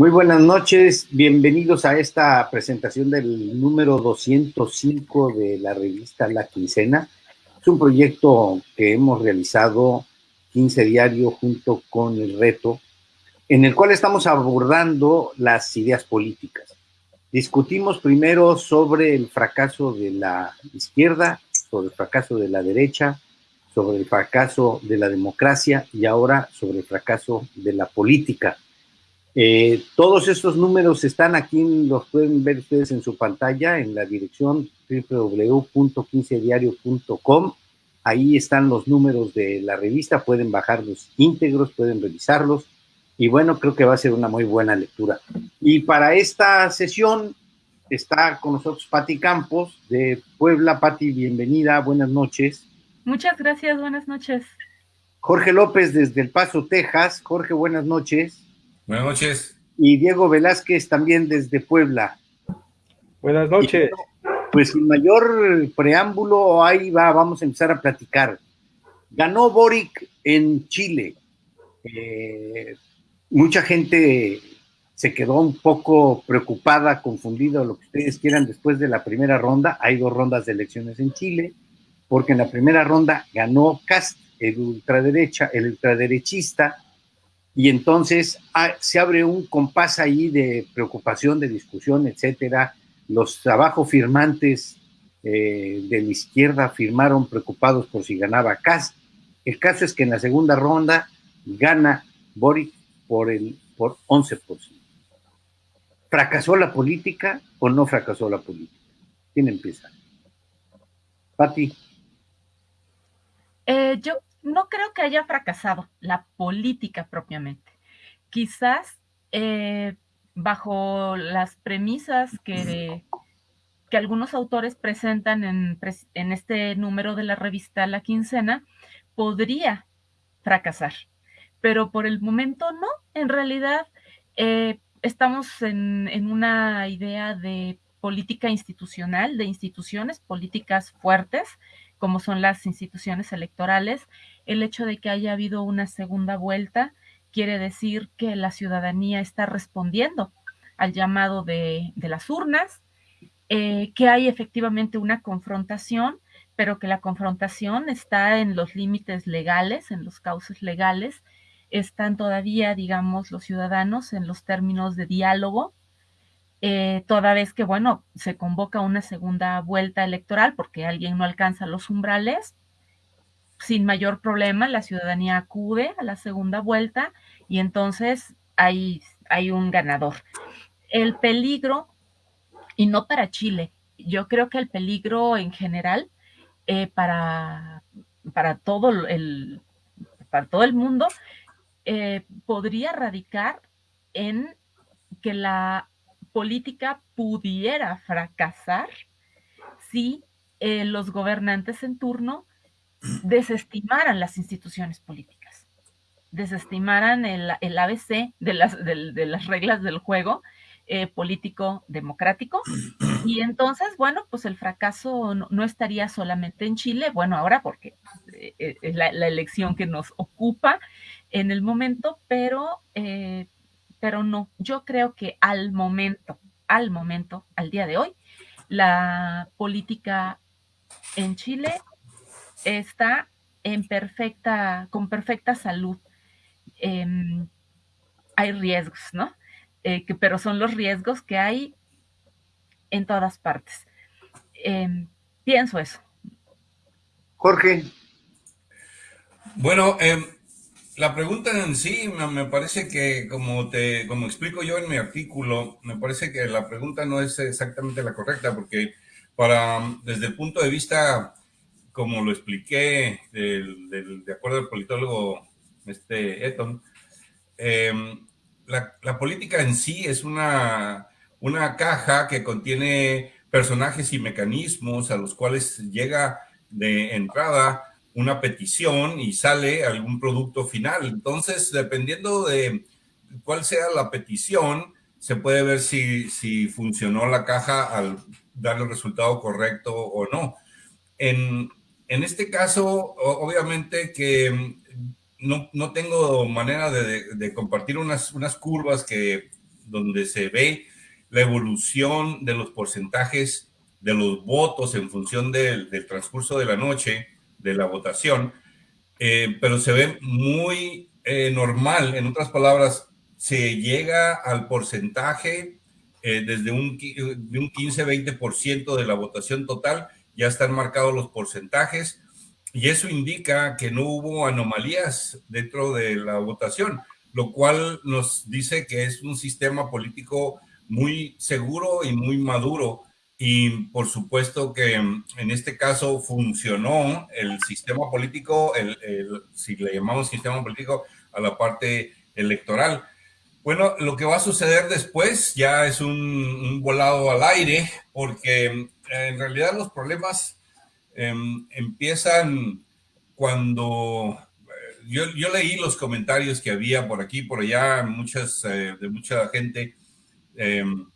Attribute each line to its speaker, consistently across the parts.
Speaker 1: Muy buenas noches, bienvenidos a esta presentación del número 205 de la revista La Quincena. Es un proyecto que hemos realizado 15 diario junto con el reto, en el cual estamos abordando las ideas políticas. Discutimos primero sobre el fracaso de la izquierda, sobre el fracaso de la derecha, sobre el fracaso de la democracia y ahora sobre el fracaso de la política. Eh, todos estos números están aquí, los pueden ver ustedes en su pantalla, en la dirección www.15diario.com. Ahí están los números de la revista, pueden bajarlos íntegros, pueden revisarlos. Y bueno, creo que va a ser una muy buena lectura. Y para esta sesión está con nosotros Patti Campos de Puebla. Patti, bienvenida, buenas noches.
Speaker 2: Muchas gracias, buenas noches.
Speaker 1: Jorge López desde El Paso, Texas. Jorge, buenas noches.
Speaker 3: Buenas noches.
Speaker 1: Y Diego Velázquez también desde Puebla.
Speaker 4: Buenas noches.
Speaker 1: pues sin mayor preámbulo, ahí va, vamos a empezar a platicar. Ganó Boric en Chile. Eh, mucha gente se quedó un poco preocupada, confundida, lo que ustedes quieran, después de la primera ronda. Hay dos rondas de elecciones en Chile, porque en la primera ronda ganó Cast, el ultraderecha, el ultraderechista, y entonces ah, se abre un compás ahí de preocupación, de discusión, etcétera. Los abajo firmantes eh, de la izquierda firmaron preocupados por si ganaba Kass. El caso es que en la segunda ronda gana Boric por, el, por 11%. ¿Fracasó la política o no fracasó la política? ¿Quién empieza? Pati.
Speaker 2: Eh, yo no creo que haya fracasado la política propiamente. Quizás eh, bajo las premisas que, algunos autores presentan en, este número de la revista La Quincena, podría fracasar. Pero por el momento no. En realidad eh, estamos en, en una idea de política institucional, de instituciones políticas fuertes, como son las instituciones electorales, el hecho de que haya habido una segunda vuelta quiere decir que la ciudadanía está respondiendo al llamado de, las urnas, eh, que hay efectivamente una confrontación, pero que la confrontación está en los límites legales, en los cauces legales, están todavía, digamos, los ciudadanos en los términos de diálogo, eh, toda vez que, bueno, se convoca una segunda vuelta electoral porque alguien no alcanza los umbrales, sin mayor problema la ciudadanía acude a la segunda vuelta y entonces hay, hay un ganador. El peligro, y no para Chile, yo creo que el peligro en general eh, para, para, todo el, para todo el mundo eh, podría radicar en que la política pudiera fracasar si eh, los gobernantes en turno desestimaran las instituciones políticas, desestimaran el, ABC de las, las, reglas del juego eh, político democrático. Y entonces, bueno, pues el fracaso no, estaría solamente en Chile, bueno, ahora porque eh, es la, elección que nos ocupa en el momento, pero pero no, yo creo que al momento, al momento, al día de hoy, la política en Chile está en perfecta, con perfecta salud. Em, hay riesgos, ¿no? Eh, que, pero son los riesgos que hay en todas partes. Em, pienso eso.
Speaker 1: Jorge.
Speaker 3: Bueno, eh, la pregunta en sí me parece que, como te, como explico yo en mi artículo, me parece que la pregunta no es exactamente la correcta, porque para, desde el punto de vista, como lo expliqué, de acuerdo al politólogo este Eton, em, la, la, política en sí es una, una caja que contiene personajes y mecanismos a los cuales llega de entrada una petición y sale algún producto final. Entonces, dependiendo de cuál sea la petición, se puede ver si, si funcionó la caja al dar el resultado correcto o no. En, en este caso, obviamente que no, no tengo manera de, de, compartir unas, unas curvas que donde se ve la evolución de los porcentajes de los votos en función del, transcurso de la noche, de la votación, eh, pero se ve muy eh, normal, en otras palabras, se llega al porcentaje eh, desde un, de un 15-20% de la votación total, ya están marcados los porcentajes y eso indica que no hubo anomalías dentro de la votación, lo cual nos dice que es un sistema político muy seguro y muy maduro. Y por supuesto que en este caso funcionó el sistema político, el, si le llamamos sistema político a la parte electoral. Bueno, lo que va a suceder después ya es un, volado al aire, porque en realidad los problemas em, empiezan cuando eh, yo, yo, leí los comentarios que había por aquí, por allá, muchas, eh, de mucha gente em,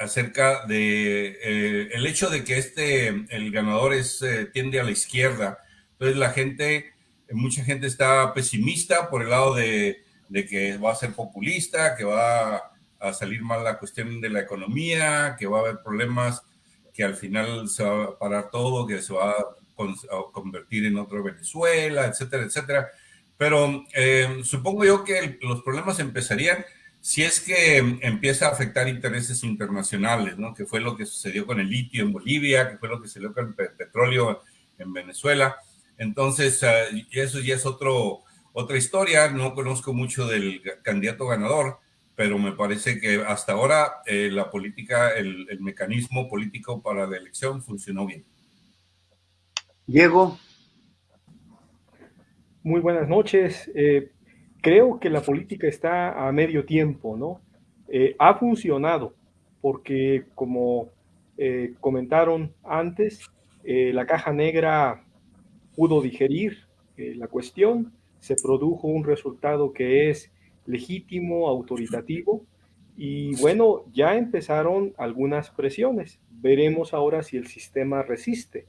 Speaker 3: acerca de eh, el hecho de que este, el ganador es, tiende a la izquierda. Entonces la gente, mucha gente está pesimista por el lado de de que va a ser populista, que va a salir mal la cuestión de la economía, que va a haber problemas, que al final se va a parar todo, que se va a, convertir en otro Venezuela, etcétera, etcétera. Pero eh, supongo yo que los problemas empezarían si es que empieza a afectar intereses internacionales, ¿no? Que fue lo que sucedió con el litio en Bolivia, que fue lo que sucedió con el petróleo en Venezuela. Entonces, eh, eso ya es otro, otra historia, no conozco mucho del candidato ganador, pero me parece que hasta ahora eh, la política, el, mecanismo político para la elección funcionó bien.
Speaker 1: Diego.
Speaker 4: Muy buenas noches. Eh, creo que la política está a medio tiempo, ¿no? Eh, ha funcionado porque, como comentaron antes, la caja negra pudo digerir la cuestión, se produjo un resultado que es legítimo, autoritativo, y bueno, ya empezaron algunas presiones. Veremos ahora si el sistema resiste.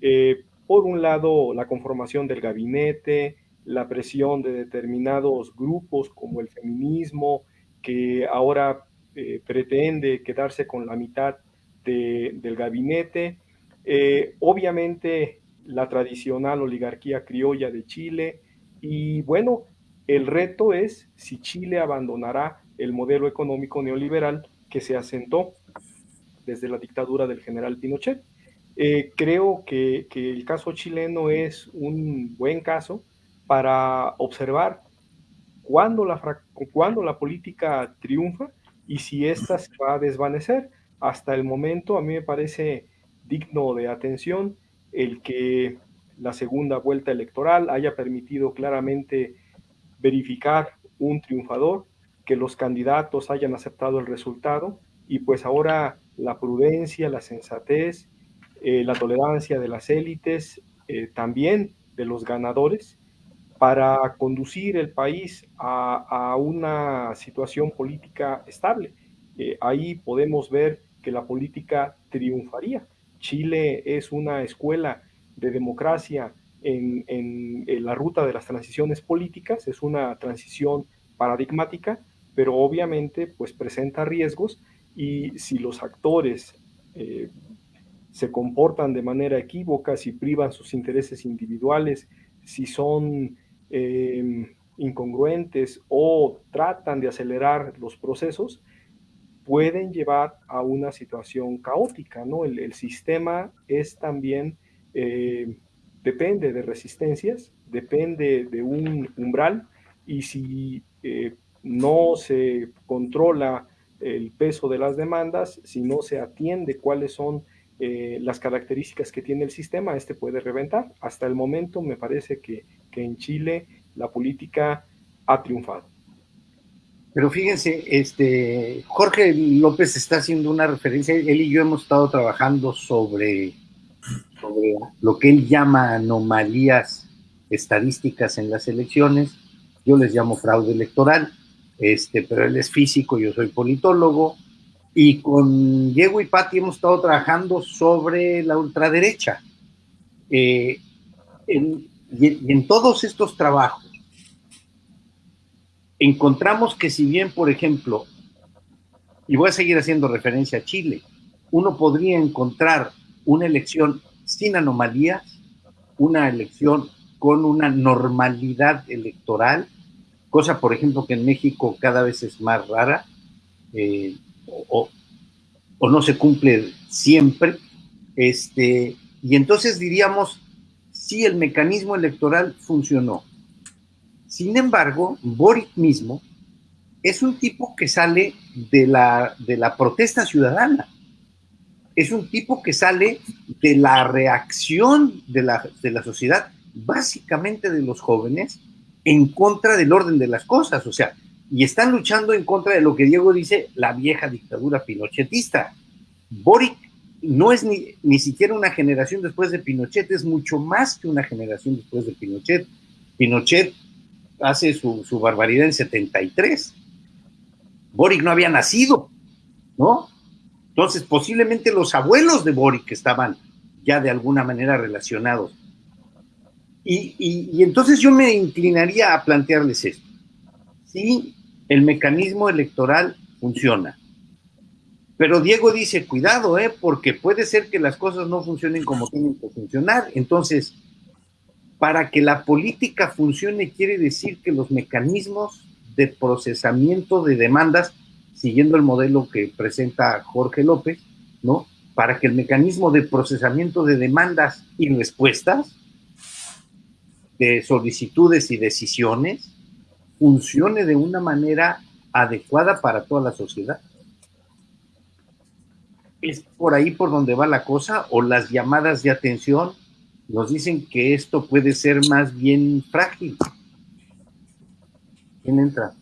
Speaker 4: Eh, por un lado, la conformación del gabinete, la presión de determinados grupos como el feminismo, que ahora eh, pretende quedarse con la mitad del gabinete. Eh, obviamente, la tradicional oligarquía criolla de Chile, y bueno, el reto es si Chile abandonará el modelo económico neoliberal que se asentó desde la dictadura del general Pinochet. Eh, creo que, el caso chileno es un buen caso para observar cuándo la, cuándo la política triunfa y si ésta se va a desvanecer. Hasta el momento a mí me parece digno de atención el que la segunda vuelta electoral haya permitido claramente verificar un triunfador, que los candidatos hayan aceptado el resultado y pues ahora la prudencia, la sensatez, eh, la tolerancia de las élites, eh, también de los ganadores, para conducir el país a, una situación política estable. Eh, ahí podemos ver que la política triunfaría. Chile es una escuela de democracia en, la ruta de las transiciones políticas, es una transición paradigmática, pero obviamente pues presenta riesgos y si los actores eh, se comportan de manera equívoca, si privan sus intereses individuales, si son em, incongruentes o tratan de acelerar los procesos, pueden llevar a una situación caótica, ¿no? El, sistema es también eh, depende de resistencias, depende de un umbral y si eh, no se controla el peso de las demandas, si no se atiende cuáles son eh, las características que tiene el sistema, este puede reventar. Hasta el momento me parece que, que en Chile la política ha triunfado.
Speaker 1: Pero fíjense, este, Jorge López está haciendo una referencia, él y yo hemos estado trabajando sobre sobre lo que él llama anomalías estadísticas en las elecciones. Yo les llamo fraude electoral, este, pero él es físico, yo soy politólogo. Y con Diego y Patti hemos estado trabajando sobre la ultraderecha. Eh, y en todos estos trabajos encontramos que si bien, por ejemplo, y voy a seguir haciendo referencia a Chile, uno podría encontrar una elección sin anomalías, una elección con una normalidad electoral, cosa, por ejemplo, que en México cada vez es más rara, eh, o, o, no se cumple siempre, este, y entonces diríamos, sí, el mecanismo electoral funcionó. Sin embargo, Boric mismo es un tipo que sale de la, de la protesta ciudadana. Es un tipo que sale de la reacción de la, de la sociedad, básicamente de los jóvenes, en contra del orden de las cosas. O sea, y están luchando en contra de lo que Diego dice, la vieja dictadura pinochetista. Boric no es ni, ni, siquiera una generación después de Pinochet, es mucho más que una generación después de Pinochet. Pinochet hace su, su barbaridad en 73. Boric no había nacido, ¿no? Entonces, posiblemente los abuelos de Boric estaban ya de alguna manera relacionados. Y, y, y, entonces yo me inclinaría a plantearles esto. Si el mecanismo electoral funciona, pero Diego dice, cuidado, ¿eh? porque puede ser que las cosas no funcionen como tienen que funcionar. Entonces, para que la política funcione quiere decir que los mecanismos de procesamiento de demandas, siguiendo el modelo que presenta Jorge López, ¿no? Para que el mecanismo de procesamiento de demandas y respuestas, de solicitudes y decisiones, funcione de una manera adecuada para toda la sociedad. ¿Es por ahí por donde va la cosa? ¿O las llamadas de atención nos dicen que esto puede ser más bien frágil? ¿Quién entra?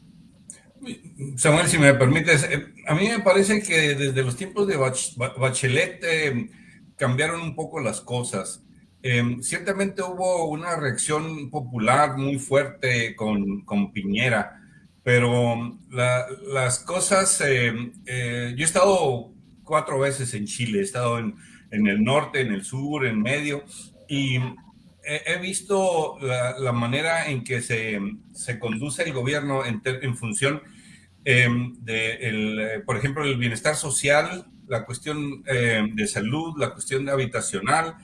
Speaker 3: Samuel, si me permites, eh, a mí me parece que desde los tiempos de Bachelet eh, cambiaron un poco las cosas. Eh, ciertamente hubo una reacción popular muy fuerte con, con Piñera, pero la, las cosas, yo he estado cuatro veces en Chile, he estado en, en el norte, en el sur, en medio, y he, visto la, la, manera en que se, se conduce el gobierno en, en función eh, de, el, eh, por ejemplo, el bienestar social, la cuestión eh, de salud, la cuestión habitacional,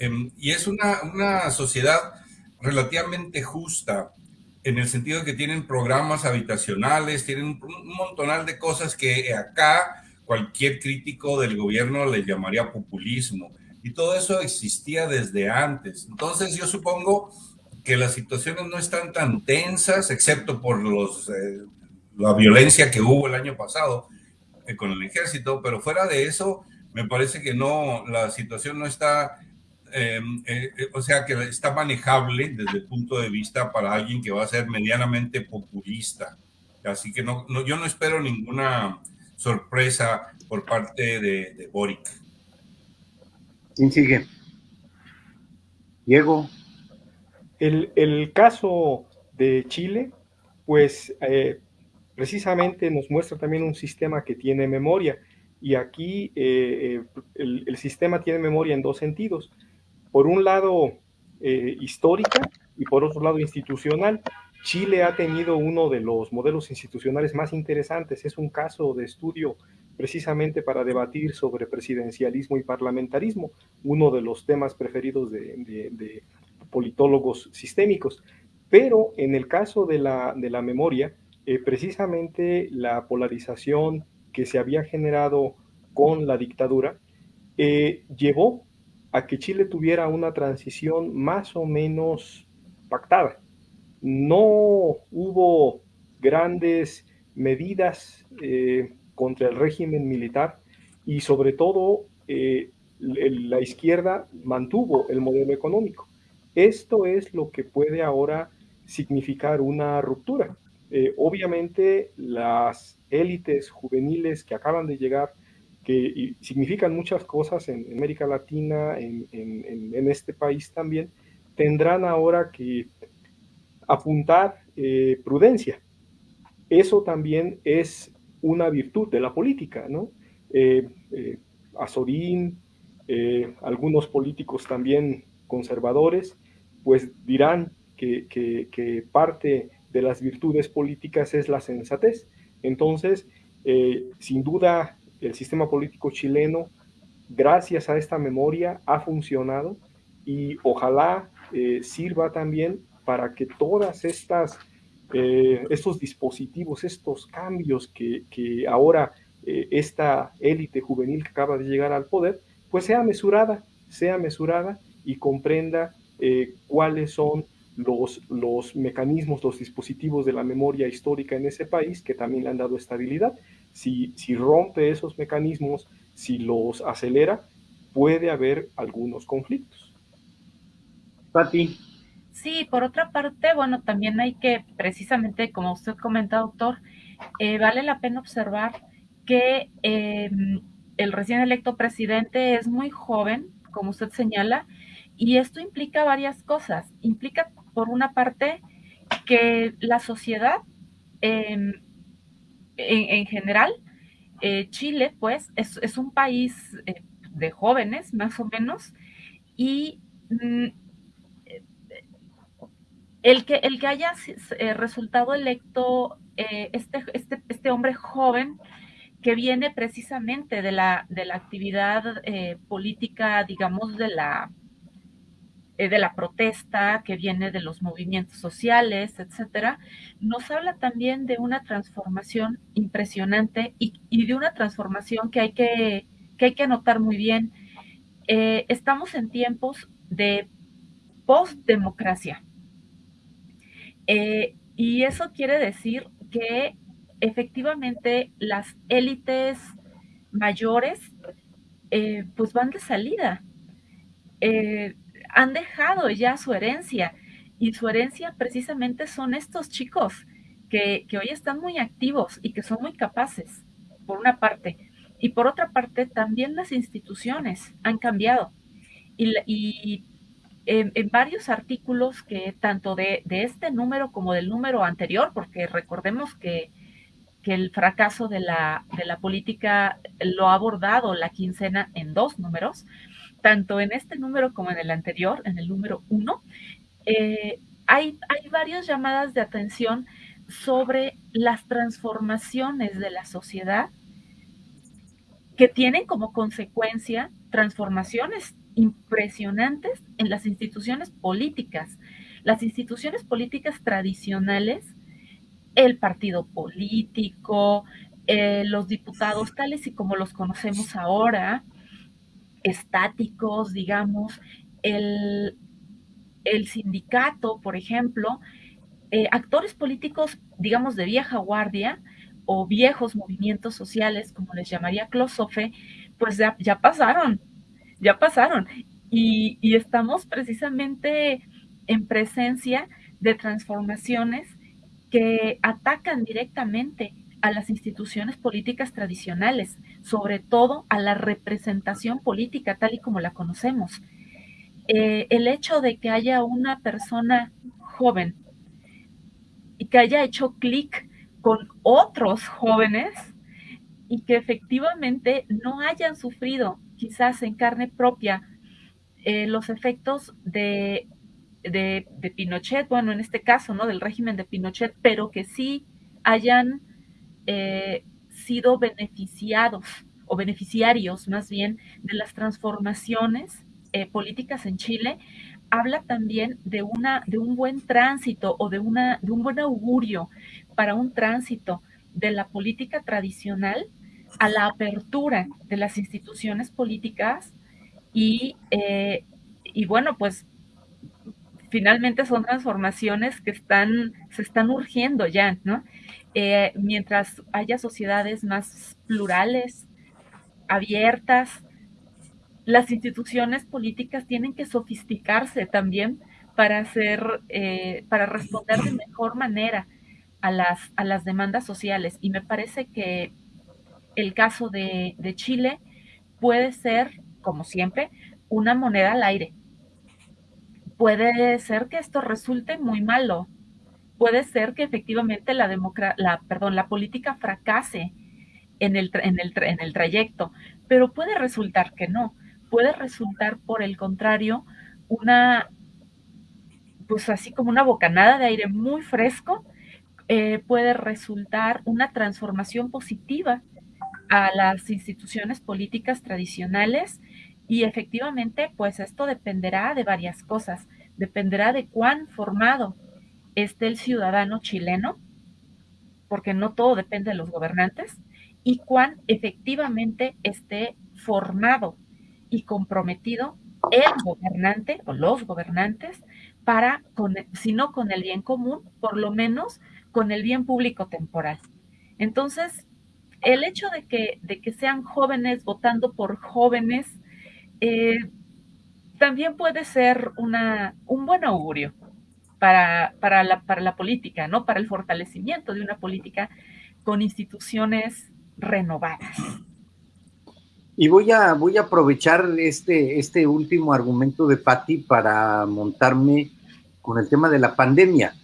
Speaker 3: em, y es una, una sociedad relativamente justa en el sentido de que tienen programas habitacionales, tienen un montonal de cosas que acá cualquier crítico del gobierno le llamaría populismo y todo eso existía desde antes. Entonces yo supongo que las situaciones no están tan tensas, excepto por los, eh, la violencia que hubo el año pasado eh, con el ejército, pero fuera de eso, me parece que no, la situación no está, eh, eh, o sea, que está manejable desde el punto de vista para alguien que va a ser medianamente populista. Así que no yo no espero ninguna sorpresa por parte de, de Boric.
Speaker 1: ¿Quién sigue? Diego.
Speaker 4: El, el caso de Chile, pues eh, precisamente nos muestra también un sistema que tiene memoria. Y aquí eh, eh el, el, sistema tiene memoria en dos sentidos. Por un lado, eh, histórica y por otro lado, institucional. Chile ha tenido uno de los modelos institucionales más interesantes. Es un caso de estudio precisamente para debatir sobre presidencialismo y parlamentarismo, uno de los temas preferidos de, politólogos sistémicos. Pero en el caso de la, de la memoria, eh, precisamente la polarización que se había generado con la dictadura eh, llevó a que Chile tuviera una transición más o menos pactada. No hubo grandes medidas eh, contra el régimen militar y sobre todo eh, la izquierda mantuvo el modelo económico. Esto es lo que puede ahora significar una ruptura. Eh, obviamente las élites juveniles que acaban de llegar, que significan muchas cosas en, América Latina, en, este país también, tendrán ahora que apuntar eh, prudencia. Eso también es una virtud de la política, ¿no? Eh, eh, Azorín, eh, algunos políticos también conservadores, pues dirán que, que, parte de las virtudes políticas es la sensatez. Entonces, sin duda, el sistema político chileno, gracias a esta memoria, ha funcionado y ojalá sirva también para que todas estas eh, estos dispositivos, estos cambios que, que ahora esta élite juvenil que acaba de llegar al poder, pues sea mesurada, sea mesurada y comprenda cuáles son los, los mecanismos, los dispositivos de la memoria histórica en ese país que también le han dado estabilidad. Si, si rompe esos mecanismos, si los acelera, puede haber algunos conflictos.
Speaker 2: Pati. Sí, por otra parte, bueno, también hay que, precisamente, como usted comenta, doctor, eh, vale la pena observar que em, el recién electo presidente es muy joven, como usted señala, y esto implica varias cosas. Implica por una parte, que la sociedad em, en, general, eh, Chile, pues, es, un país eh, de jóvenes, más o menos, y mm, el, que, el que haya eh, resultado electo este, este, este, hombre joven, que viene precisamente de la, de la actividad política, digamos, de la, eh, de la protesta, que viene de los movimientos sociales, etcétera, nos habla también de una transformación impresionante y, de una transformación que hay que, que, hay que anotar muy bien. Eh, estamos en tiempos de postdemocracia. Eh, y eso quiere decir que efectivamente las élites mayores pues van de salida han dejado ya su herencia y su herencia precisamente son estos chicos que, hoy están muy activos y que son muy capaces, por una parte. Y por otra parte, también las instituciones han cambiado. Y, en, varios artículos que tanto de, este número como del número anterior, porque recordemos que, el fracaso de la, de la política lo ha abordado la quincena en dos números, tanto en este número como en el anterior, en el número uno, eh, hay, hay varias llamadas de atención sobre las transformaciones de la sociedad que tienen como consecuencia transformaciones impresionantes en las instituciones políticas. Las instituciones políticas tradicionales, el partido político, eh, los diputados tales y como los conocemos ahora, estáticos, digamos, el, sindicato, por ejemplo, eh, actores políticos, digamos, de vieja guardia o viejos movimientos sociales, como les llamaría Closofe, pues ya, pasaron, ya pasaron. Y, estamos precisamente en presencia de transformaciones que atacan directamente a las instituciones políticas tradicionales, sobre todo a la representación política tal y como la conocemos. Eh, el hecho de que haya una persona joven y que haya hecho clic con otros jóvenes y que efectivamente no hayan sufrido quizás en carne propia eh, los efectos de, de, de, Pinochet, bueno, en este caso, ¿no? Del régimen de Pinochet, pero que sí hayan eh, sido beneficiados o beneficiarios más bien de las transformaciones eh, políticas en Chile, habla también de, una, de un buen tránsito o de, una, de un buen augurio para un tránsito de la política tradicional a la apertura de las instituciones políticas y, eh, y bueno, pues finalmente son transformaciones que están, se están urgiendo ya, ¿no? Eh, mientras haya sociedades más plurales, abiertas, las instituciones políticas tienen que sofisticarse también para hacer, eh, para responder de mejor manera a las, a las demandas sociales. Y me parece que el caso de, Chile puede ser, como siempre, una moneda al aire. Puede ser que esto resulte muy malo, puede ser que efectivamente la, la, perdón, la política fracase en el, en, el, en el trayecto, pero puede resultar que no, puede resultar por el contrario una, pues así como una bocanada de aire muy fresco, eh, puede resultar una transformación positiva a las instituciones políticas tradicionales y efectivamente, pues esto dependerá de varias cosas. Dependerá de cuán formado esté el ciudadano chileno, porque no todo depende de los gobernantes, y cuán efectivamente esté formado y comprometido el gobernante o los gobernantes para, si no con el bien común, por lo menos con el bien público temporal. Entonces, el hecho de que, de que sean jóvenes votando por jóvenes eh, también puede ser una, un buen augurio para, para, la, para la política, ¿no? Para el fortalecimiento de una política con instituciones renovadas.
Speaker 1: Y voy a, voy a aprovechar este, este último argumento de Patti para montarme con el tema de la pandemia.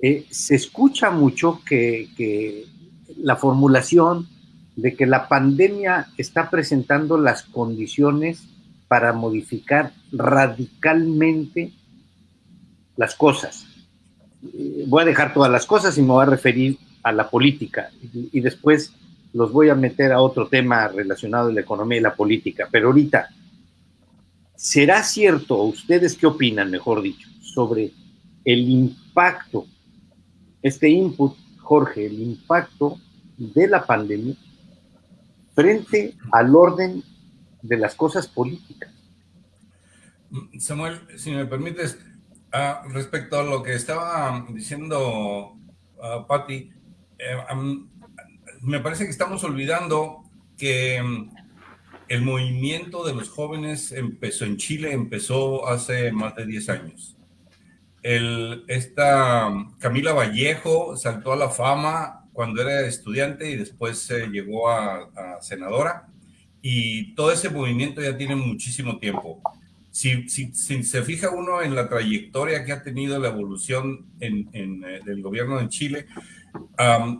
Speaker 1: Eh, se escucha mucho que, que, la formulación de que la pandemia está presentando las condiciones para modificar radicalmente las cosas. Eh, voy a dejar todas las cosas y me voy a referir a la política y, después los voy a meter a otro tema relacionado a la economía y la política. Pero ahorita, ¿será cierto, ustedes qué opinan, mejor dicho, sobre el impacto, este input, Jorge, el impacto de la pandemia frente al orden de las cosas políticas?
Speaker 3: Samuel, si me permites, uh, respecto a lo que estaba diciendo uh, Patti, eh, me parece que estamos olvidando que mm, el movimiento de los jóvenes empezó en Chile, empezó hace más de 10 años. Esta Camila Vallejo saltó a la fama cuando era estudiante y después se llegó a, senadora. Y todo ese movimiento ya tiene muchísimo tiempo. Si, se fija uno en la trayectoria que ha tenido la evolución en, en, eh, del gobierno de Chile,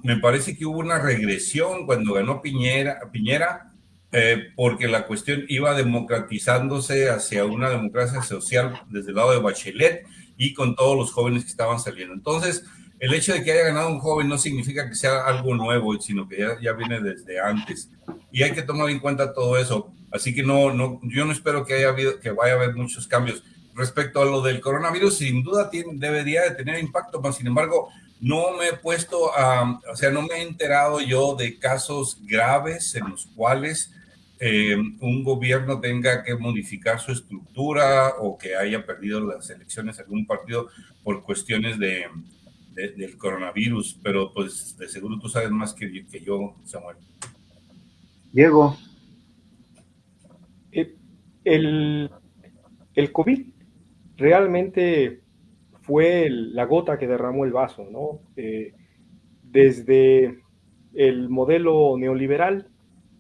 Speaker 3: me parece que hubo una regresión cuando ganó Piñera, Piñera eh, porque la cuestión iba democratizándose hacia una democracia social desde el lado de Bachelet y con todos los jóvenes que estaban saliendo. Entonces, el hecho de que haya ganado un joven no significa que sea algo nuevo, sino que ya, ya viene desde antes. Y hay que tomar en cuenta todo eso. Así que no, no, yo no espero que, haya habido, que vaya a haber muchos cambios. Respecto a lo del coronavirus, sin duda tiene, debería de tener impacto, pero sin embargo, no me he puesto a, o sea, no me he enterado yo de casos graves en los cuales eh, un gobierno tenga que modificar su estructura o que haya perdido las elecciones algún partido por cuestiones de, de, del coronavirus, pero pues de seguro tú sabes más que, que yo, Samuel.
Speaker 1: Diego.
Speaker 4: Eh, el, el COVID realmente fue la gota que derramó el vaso, ¿no? Eh, desde el modelo neoliberal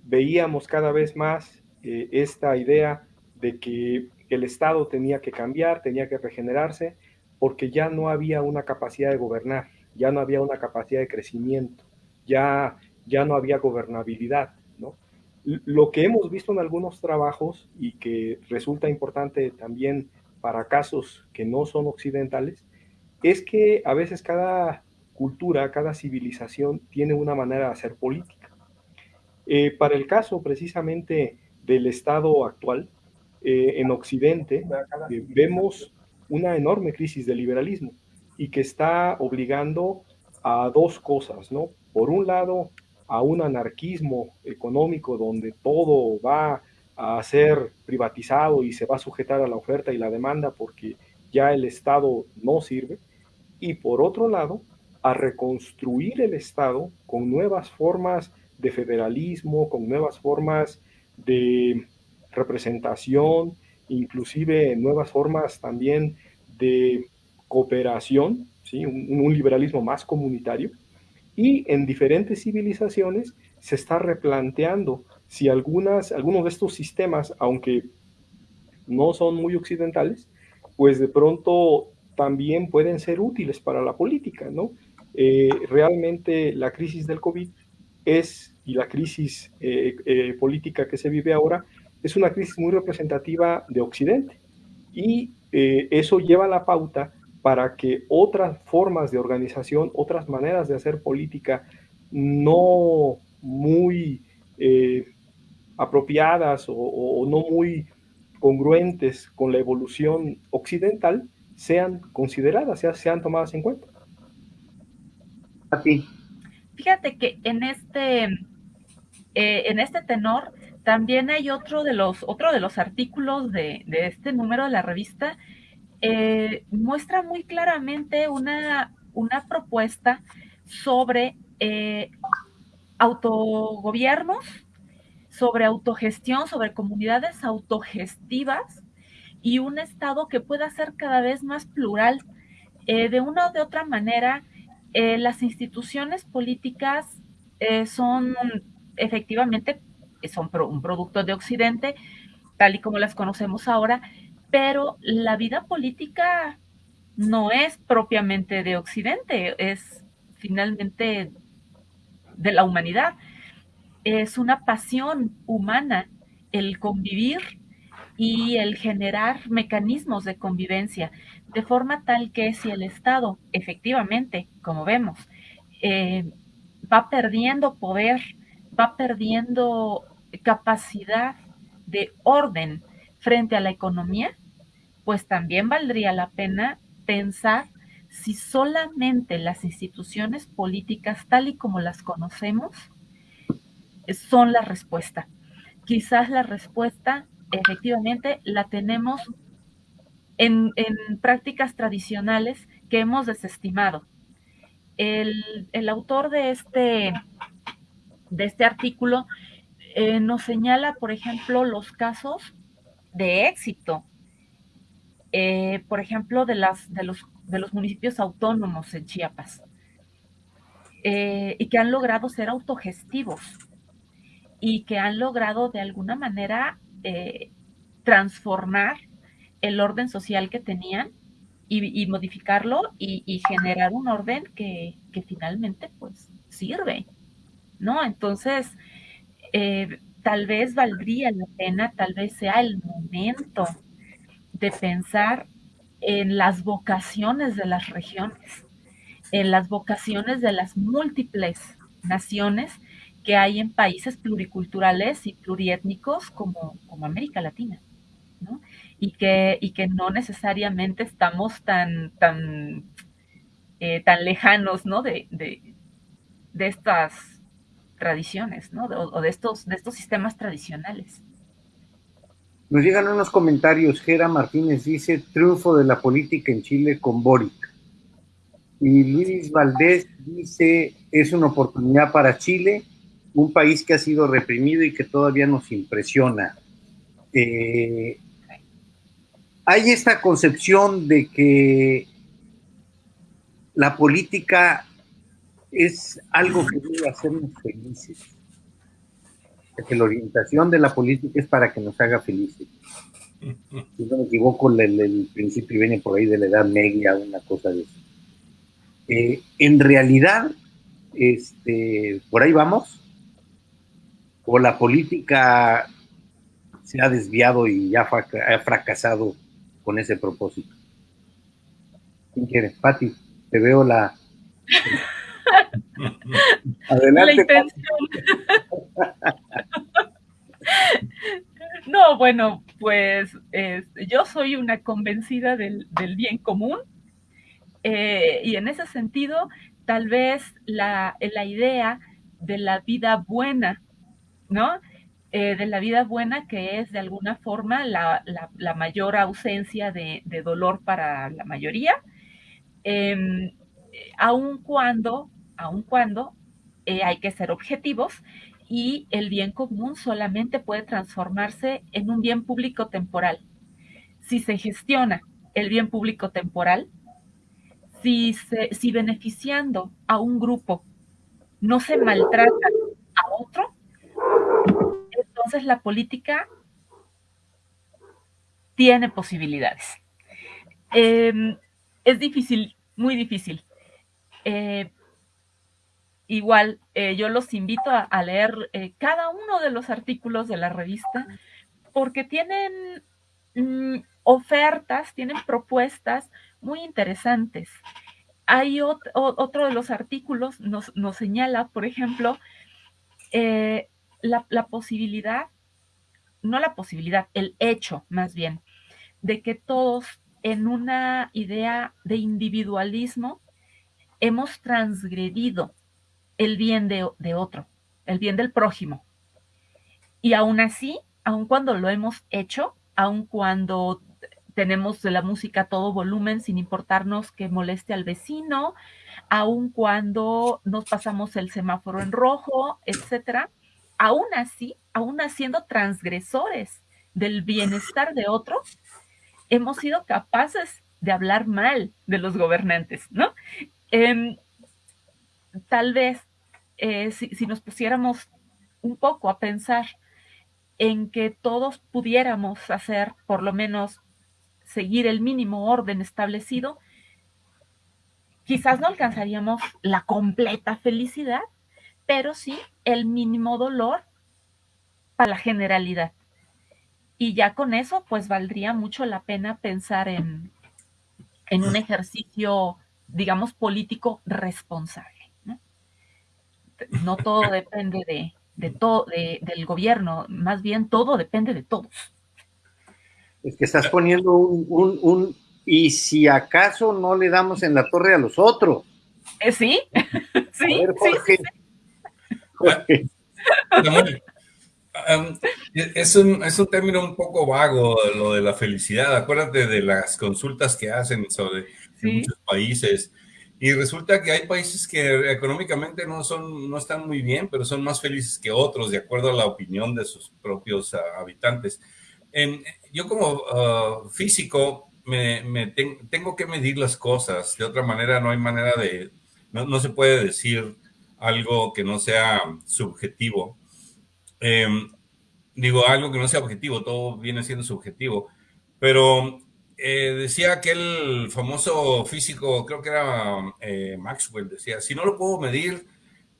Speaker 4: veíamos cada vez más eh, esta idea de que el Estado tenía que cambiar, tenía que regenerarse, porque ya no había una capacidad de gobernar, ya no había una capacidad de crecimiento, ya, ya no había gobernabilidad. Lo que hemos visto en algunos trabajos y que resulta importante también para casos que no son occidentales, es que a veces cada cultura, cada civilización tiene una manera de hacer política. Eh, para el caso precisamente del Estado actual, eh, en Occidente eh, vemos una enorme crisis de liberalismo y que está obligando a dos cosas, ¿no? Por un lado, a un anarquismo económico donde todo va a ser privatizado y se va a sujetar a la oferta y la demanda porque ya el Estado no sirve. Y por otro lado, a reconstruir el Estado con nuevas formas de federalismo, con nuevas formas de representación, inclusive nuevas formas también de cooperación, ¿sí? un, liberalismo más comunitario. Y en diferentes civilizaciones se está replanteando si algunas, algunos de estos sistemas, aunque no son muy occidentales, pues de pronto también pueden ser útiles para la política, ¿no? Eh, realmente la crisis del COVID es, y la crisis eh, eh, política que se vive ahora, es una crisis muy representativa de Occidente. Y eso lleva la pauta para que otras formas de organización, otras maneras de hacer política no muy eh, apropiadas o, no muy congruentes con la evolución occidental sean consideradas, sean tomadas en cuenta.
Speaker 1: A ti.
Speaker 2: Fíjate que en este, eh, en este tenor también hay otro de los, otro de los artículos de, este número de la revista, eh, muestra muy claramente una, una propuesta sobre eh, autogobiernos, sobre autogestión, sobre comunidades autogestivas y un Estado que pueda ser cada vez más plural. Eh, de una o de otra manera, eh, las instituciones políticas eh, son efectivamente son un producto de Occidente, tal y como las conocemos ahora, pero la vida política no es propiamente de Occidente, es finalmente de la humanidad. Es una pasión humana el convivir y el generar mecanismos de convivencia, de forma tal que si el Estado efectivamente, como vemos, eh, va perdiendo poder, va perdiendo capacidad de orden frente a la economía, pues también valdría la pena pensar si solamente las instituciones políticas tal y como las conocemos son la respuesta. Quizás la respuesta efectivamente la tenemos en, prácticas tradicionales que hemos desestimado. El, autor de este, de este artículo eh, nos señala, por ejemplo, los casos de éxito, eh, por ejemplo, de, las, de, los, de los municipios autónomos en Chiapas, eh, y que han logrado ser autogestivos y que han logrado de alguna manera transformar el orden social que tenían y, modificarlo y, generar un orden que, finalmente pues sirve, ¿no? Entonces, eh, tal vez valdría la pena, tal vez sea el momento de pensar en las vocaciones de las regiones, en las vocaciones de las múltiples naciones que hay en países pluriculturales y pluriétnicos como, como América Latina, ¿no? Y que, y que no necesariamente estamos tan, tan, eh, tan lejanos, ¿no? De, de, estas tradiciones, ¿no? o de estos, de estos sistemas tradicionales.
Speaker 1: Nos llegan unos comentarios. Gera Martínez dice: triunfo de la política en Chile con Boric. Y Luis Valdés dice: es una oportunidad para Chile un país que ha sido reprimido y que todavía nos impresiona. Eh, hay esta concepción de que la política es algo que debe hacernos felices. Que la orientación de la política es para que nos haga felices. Si no me equivoco, el, principio viene por ahí de la edad media, una cosa de eso. Eh, en realidad, este, por ahí vamos, o la política se ha desviado y ya ha fracasado con ese propósito. ¿Quién quiere? Pati, te veo la...
Speaker 2: Adelante. La intención. no, bueno, pues yo soy una convencida del, bien común eh, y en ese sentido, tal vez la, la idea de la vida buena ¿no? Eh, de la vida buena, que es de alguna forma la, mayor ausencia de, dolor para la mayoría, em, aun cuando, aun cuando eh, hay que ser objetivos y el bien común solamente puede transformarse en un bien público temporal. Si se gestiona el bien público temporal, si, si beneficiando a un grupo no se maltrata a otro, entonces la política tiene posibilidades. Em, es difícil, muy difícil. Eh, igual, eh, yo los invito a, leer eh, cada uno de los artículos de la revista porque tienen mm, ofertas, tienen propuestas muy interesantes. Hay otro de los artículos, nos, nos señala, por ejemplo, la, la posibilidad, no la posibilidad, el hecho más bien, de que todos en una idea de individualismo hemos transgredido el bien de, de, otro, el bien del prójimo. Y aún así, aun cuando lo hemos hecho, aun cuando tenemos la música todo volumen sin importarnos que moleste al vecino, aun cuando nos pasamos el semáforo en rojo, etcétera, aún así, aún siendo transgresores del bienestar de otro, hemos sido capaces de hablar mal de los gobernantes, ¿no? Eh, tal vez eh, si nos pusiéramos un poco a pensar en que todos pudiéramos hacer por lo menos seguir el mínimo orden establecido, quizás no alcanzaríamos la completa felicidad, pero sí el mínimo dolor para la generalidad. Y ya con eso, pues valdría mucho la pena pensar en, en un ejercicio, digamos, político responsable. No, no todo depende de, de todo, de, del gobierno, más bien todo depende de todos.
Speaker 1: Es que estás poniendo un, un, un, y si acaso no le damos en la torre a los otros.
Speaker 2: ¿Eh, sí, sí, ver, Jorge. sí,
Speaker 3: Jorge. Um, es, un, es un término un poco vago lo de la felicidad. Acuérdate de las consultas que hacen sobre sí. muchos países. Y resulta que hay países que económicamente no, son, no están muy bien, pero son más felices que otros, de acuerdo a la opinión de sus propios uh, habitantes. En, yo como uh, físico me, me ten, tengo que medir las cosas, de otra manera no hay manera de, no, no se puede decir algo que no sea subjetivo. Eh, digo, algo que no sea objetivo, todo viene siendo subjetivo, pero eh, decía aquel famoso físico, creo que era eh, Maxwell, decía, si no lo puedo medir,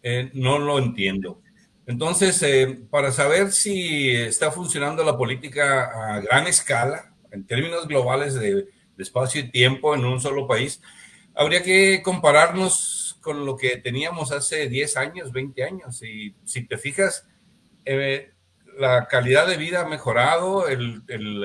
Speaker 3: eh, no lo entiendo. Entonces, eh, para saber si está funcionando la política a gran escala, en términos globales de, de, espacio y tiempo en un solo país, habría que compararnos con lo que teníamos hace 10 años, 20 años. Y si te fijas, eh, la calidad de vida ha mejorado, el, el,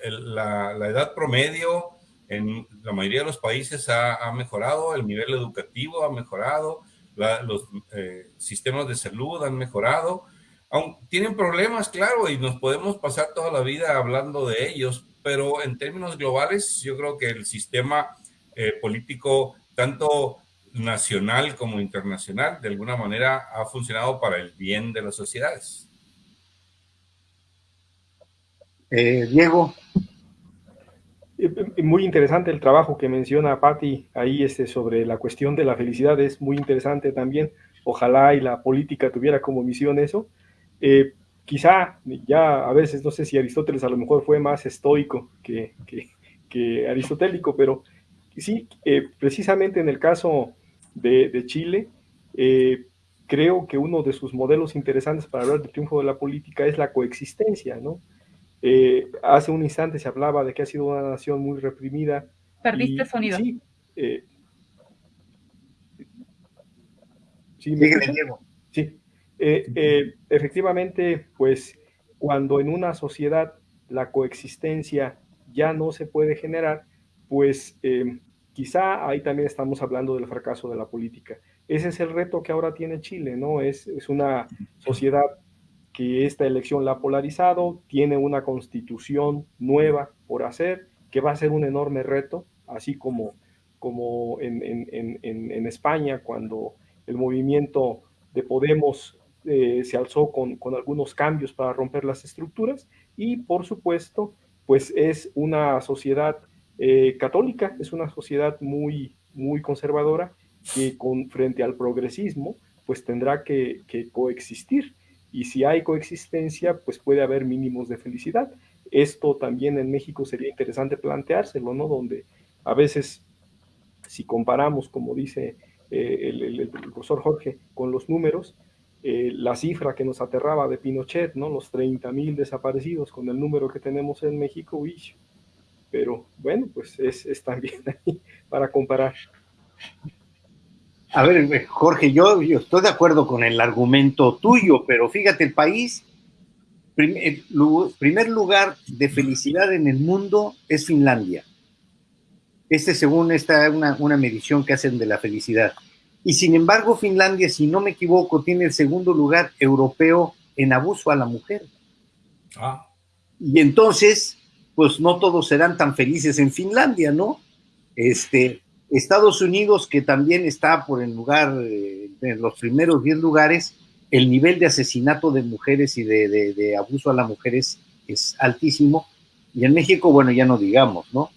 Speaker 3: el, la, la, edad promedio en la mayoría de los países ha, ha mejorado, el nivel educativo ha mejorado, la, los eh, sistemas de salud han mejorado. Tienen problemas, claro, y nos podemos pasar toda la vida hablando de ellos, pero en términos globales yo creo que el sistema eh, político, tanto nacional como internacional, de alguna manera ha funcionado para el bien de las sociedades.
Speaker 1: Eh, Diego.
Speaker 4: Muy interesante el trabajo que menciona Patti ahí este, sobre la cuestión de la felicidad, es muy interesante también. Ojalá y la política tuviera como misión eso. Eh, quizá ya a veces, no sé si Aristóteles a lo mejor fue más estoico que, que, que aristotélico, pero sí, eh, precisamente en el caso de, de Chile, eh, creo que uno de sus modelos interesantes para hablar del triunfo de la política es la coexistencia, ¿no? Eh, hace un instante se hablaba de que ha sido una nación muy reprimida.
Speaker 2: Perdiste y, sonido.
Speaker 4: Sí, eh,
Speaker 1: ¿sí, me
Speaker 4: sí. Eh, efectivamente, pues cuando en una sociedad la coexistencia ya no se puede generar, pues quizá ahí también estamos hablando del fracaso de la política. Ese es el reto que ahora tiene Chile, ¿no? Es, es una sociedad que esta elección la ha polarizado, tiene una constitución nueva por hacer, que va a ser un enorme reto, así como, como en, en, en, España, cuando el movimiento de Podemos eh, se alzó con, con, algunos cambios para romper las estructuras, y por supuesto, pues es una sociedad eh, católica, es una sociedad muy, muy conservadora, que con, frente al progresismo, pues tendrá que, coexistir y si hay coexistencia, pues puede haber mínimos de felicidad. Esto también en México sería interesante planteárselo, ¿no? Donde a veces, si comparamos, como dice eh, el, profesor Jorge, con los números, eh, la cifra que nos aterraba de Pinochet, ¿no? Los 30 mil desaparecidos con el número que tenemos en México, uy, pero bueno, pues es, es también ahí para comparar.
Speaker 1: A ver, Jorge, yo, yo, estoy de acuerdo con el argumento tuyo, pero fíjate, el país, el primer lugar de felicidad en el mundo es Finlandia. Este, según esta, una, una medición que hacen de la felicidad. Y sin embargo, Finlandia, si no me equivoco, tiene el segundo lugar europeo en abuso a la mujer. Ah. Y entonces, pues no todos serán tan felices en Finlandia, ¿no? Este, Estados Unidos, que también está por el lugar, eh, en los primeros 10 lugares, el nivel de asesinato de mujeres y de, abuso a las mujeres es altísimo. Y en México, bueno, ya no digamos, ¿no?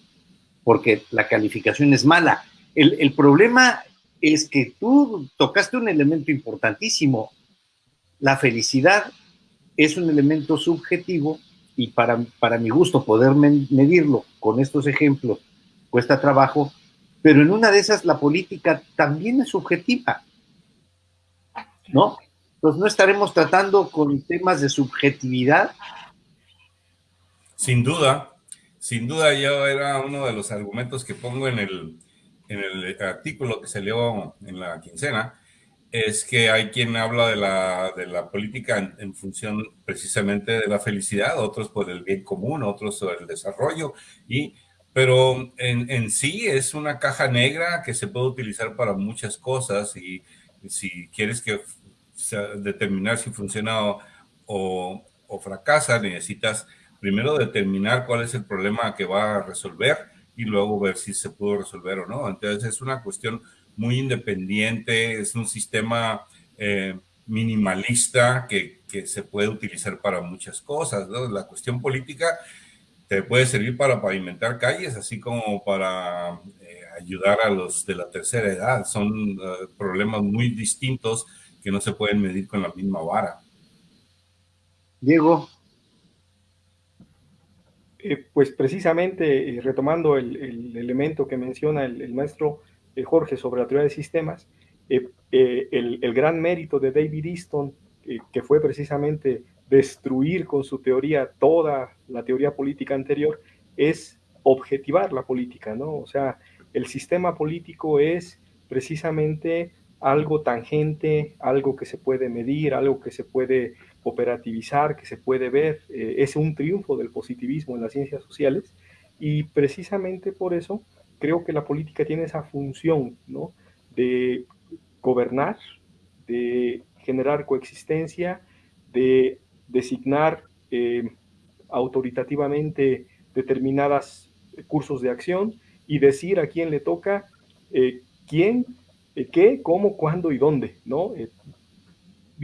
Speaker 1: Porque la calificación es mala. El, el problema es que tú tocaste un elemento importantísimo. La felicidad es un elemento subjetivo y para, para mi gusto poder medirlo con estos ejemplos cuesta trabajo, pero en una de esas la política también es subjetiva, ¿no? Entonces no estaremos tratando con temas de subjetividad.
Speaker 3: Sin duda, sin duda yo era uno de los argumentos que pongo en el, en el artículo que salió en la quincena, es que hay quien habla de la, de la política en, función precisamente de la felicidad, otros por el bien común, otros por el desarrollo, y pero en, en, sí es una caja negra que se puede utilizar para muchas cosas y si quieres que determinar si funciona o, o, fracasa, necesitas primero determinar cuál es el problema que va a resolver y luego ver si se pudo resolver o no. Entonces es una cuestión muy independiente, es un sistema eh, minimalista que, que, se puede utilizar para muchas cosas. ¿no? La cuestión política te puede servir para pavimentar calles, así como para eh, ayudar a los de la tercera edad. Son uh, problemas muy distintos que no se pueden medir con la misma vara.
Speaker 1: Diego.
Speaker 4: Eh, pues precisamente eh, retomando el, el, elemento que menciona el, maestro eh, Jorge sobre la teoría de sistemas, el, el, gran mérito de David Easton, que fue precisamente destruir con su teoría toda la teoría política anterior, es objetivar la política, ¿no? O sea, el sistema político es precisamente algo tangente, algo que se puede medir, algo que se puede operativizar, que se puede ver. Eh, es un triunfo del positivismo en las ciencias sociales y precisamente por eso creo que la política tiene esa función, ¿no? De gobernar, de generar coexistencia, de designar eh, autoritativamente determinadas cursos de acción y decir a quién le toca, eh, quién, qué, cómo, cuándo y dónde, ¿no?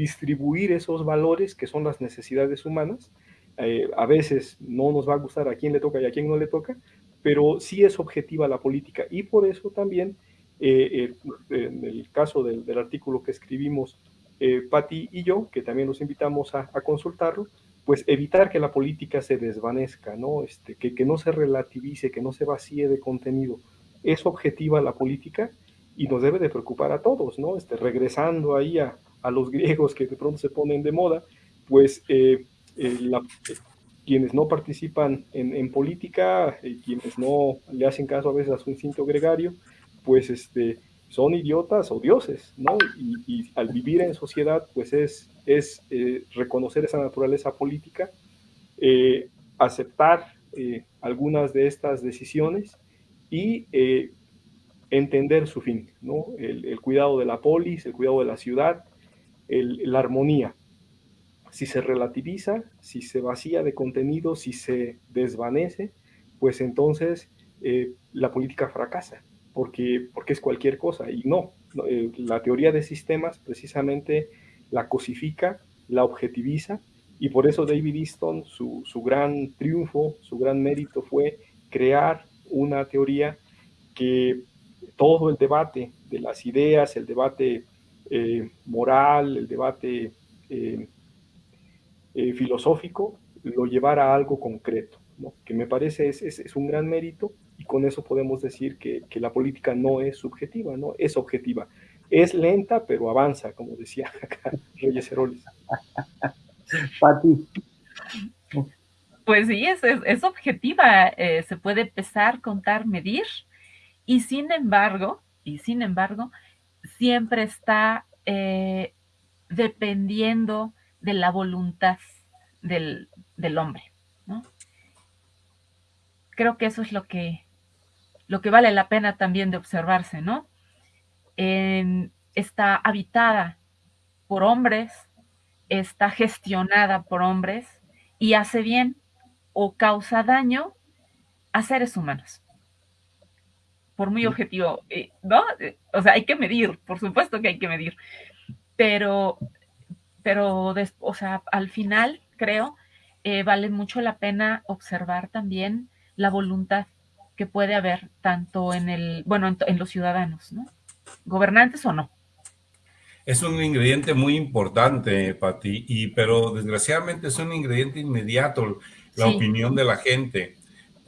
Speaker 4: Distribuir esos valores que son las necesidades humanas. a veces no nos va a gustar a quién le toca y a quién no le toca, pero sí es objetiva la política y por eso también, en el caso del, artículo que escribimos eh, Patti y yo, que también los invitamos a, consultarlo, pues evitar que la política se desvanezca, ¿no? Este, que, que no se relativice, que no se vacíe de contenido. Es objetiva la política y nos debe de preocupar a todos, ¿no? Este, regresando ahí a, a los griegos que de pronto se ponen de moda, pues eh, eh, quienes no participan en, política, eh, quienes no le hacen caso a veces a su instinto gregario, pues este, son idiotas o dioses, ¿no? Y, al vivir en sociedad, pues es, es reconocer esa naturaleza política, aceptar algunas de estas decisiones y entender su fin, ¿no? El, cuidado de la polis, el cuidado de la ciudad, la armonía. Si se relativiza, si se vacía de contenido, si se desvanece, pues entonces la política fracasa porque, porque es cualquier cosa. Y no, eh, la teoría de sistemas precisamente la cosifica, la objetiviza, y por eso David Easton, su, su gran triunfo, su gran mérito fue crear una teoría que todo el debate de las ideas, el debate eh, moral, el debate eh, filosófico, lo llevara a algo concreto, ¿no? que me parece es, es, es un gran mérito y con eso podemos decir que, que, la política no es subjetiva, no es objetiva. Es lenta, pero avanza, como decía acá Reyes Heroles.
Speaker 2: Pati. pues sí, es, objetiva, eh, se puede pesar, contar, medir, y sin embargo, y sin embargo, siempre está eh, dependiendo de la voluntad del, hombre. Creo que eso es lo que, lo que vale la pena también de observarse, ¿no? está habitada por hombres, está gestionada por hombres y hace bien o causa daño a seres humanos. Por muy objetivo, eh, ¿no? O sea, hay que medir, por supuesto que hay que medir, pero, pero, o sea, al final creo eh, vale mucho la pena observar también la voluntad que puede haber tanto en el, bueno, en los ciudadanos, ¿no? Gobernantes o no.
Speaker 3: Es un ingrediente muy importante, Pati, y, pero desgraciadamente es un ingrediente inmediato, la opinión de la gente,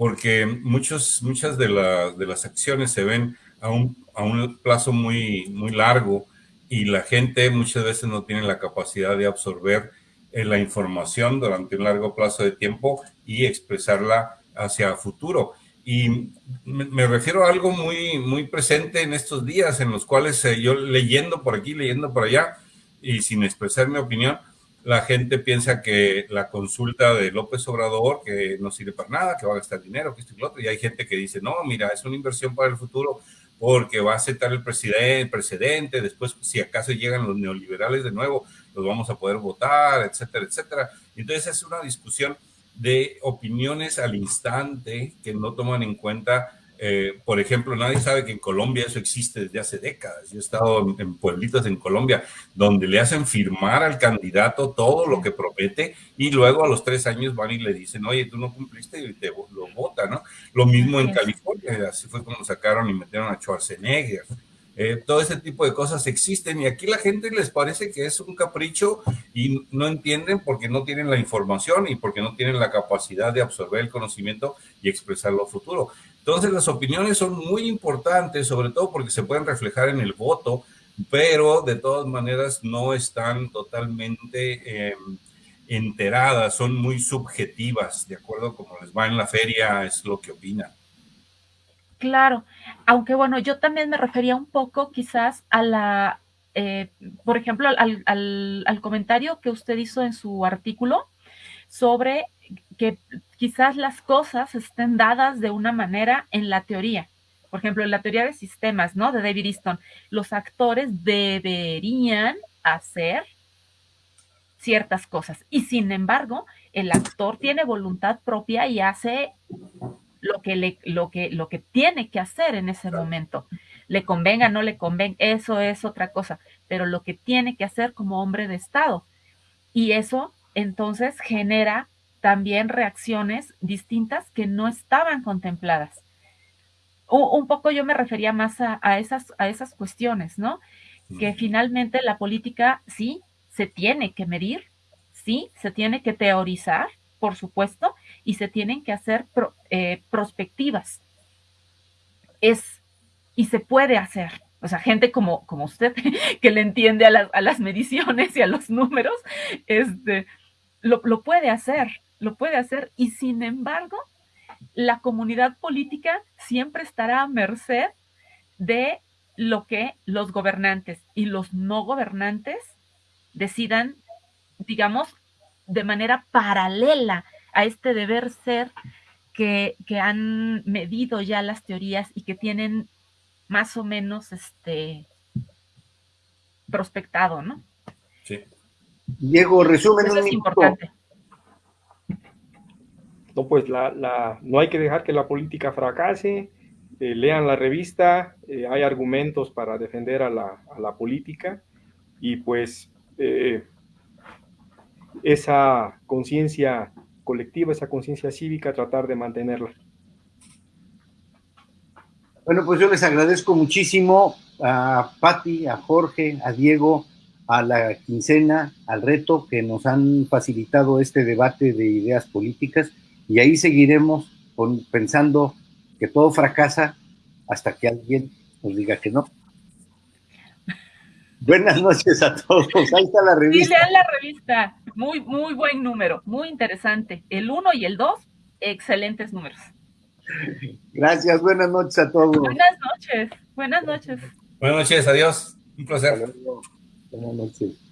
Speaker 3: porque muchos, muchas de, de las acciones se ven a un, a un plazo muy, muy largo y la gente muchas veces no tiene la capacidad de absorber eh, la información durante un largo plazo de tiempo y expresarla hacia futuro. Y me, refiero a algo muy, muy presente en estos días, en los cuales eh, yo leyendo por aquí, leyendo por allá, y sin expresar mi opinión, la gente piensa que la consulta de López Obrador, que no sirve para nada, que va a gastar dinero, que esto y lo otro, y hay gente que dice, no, mira, es una inversión para el futuro porque va a aceptar el presidente, precedente, después si acaso llegan los neoliberales de nuevo, los vamos a poder votar, etcétera, etcétera. Entonces es una discusión de opiniones al instante que no toman en cuenta, eh, por ejemplo, nadie sabe que en Colombia eso existe desde hace décadas. Yo he estado en, pueblitos en Colombia donde le hacen firmar al candidato todo lo que promete y luego a los tres años van y le dicen, oye, tú no cumpliste y te lo vota, ¿no? Lo mismo en California, así fue como sacaron y metieron a Schwarzenegger. Eh, todo ese tipo de cosas existen y aquí la gente les parece que es un capricho y no entienden porque no tienen la información y porque no tienen la capacidad de absorber el conocimiento y expresarlo a futuro. Entonces las opiniones son muy importantes, sobre todo porque se pueden reflejar en el voto, pero de todas maneras no están totalmente em, enteradas, son muy subjetivas, de acuerdo a cómo les va en la feria, es lo que opinan.
Speaker 2: Claro, aunque bueno, yo también me refería un poco quizás a la, eh, por ejemplo, al, comentario que usted hizo en su artículo sobre que quizás las cosas estén dadas de una manera en la teoría. Por ejemplo, en la teoría de sistemas, ¿no? De David Easton, los actores deberían hacer ciertas cosas. Y sin embargo, el actor tiene voluntad propia y hace lo que, le, lo que, lo que tiene que hacer en ese momento. Le convenga, no le convenga, eso es otra cosa, pero lo que tiene que hacer como hombre de Estado. Y eso entonces genera también reacciones distintas que no estaban contempladas. Un, poco yo me refería más a, esas, a esas cuestiones, ¿no? Que finalmente la política sí se tiene que medir, sí se tiene que teorizar, por supuesto, y se tienen que hacer eh, prospectivas. Es, y se puede hacer. O sea, gente como, como usted, que le entiende a, las mediciones y a los números, este, lo, lo puede hacer, lo puede hacer. Y sin embargo, la comunidad política siempre estará a merced de lo que los gobernantes y los no gobernantes decidan, digamos, de manera paralela a este deber ser que, han medido ya las teorías y que tienen más o menos este prospectado, ¿no?
Speaker 1: Sí. Diego, resumen Eso es importante.
Speaker 4: No, pues la, no hay que dejar que la política fracase. Eh, lean la revista, eh, hay argumentos para defender a la, a la política y pues eh, esa conciencia colectiva, esa conciencia cívica, tratar de mantenerla.
Speaker 1: Bueno, pues yo les agradezco muchísimo a Patti, a Jorge, a Diego, a la quincena, al reto que nos han facilitado este debate de ideas políticas y ahí seguiremos pensando que todo fracasa hasta que alguien nos diga que no. Buenas noches a todos. Ahí está la revista.
Speaker 2: Sí, lean la revista. Muy, muy buen número, muy interesante. El 1 y el 2, excelentes números.
Speaker 1: Gracias, buenas noches a todos.
Speaker 2: Buenas noches, buenas noches.
Speaker 3: Buenas noches, adiós. Un placer.
Speaker 1: Buenas noches.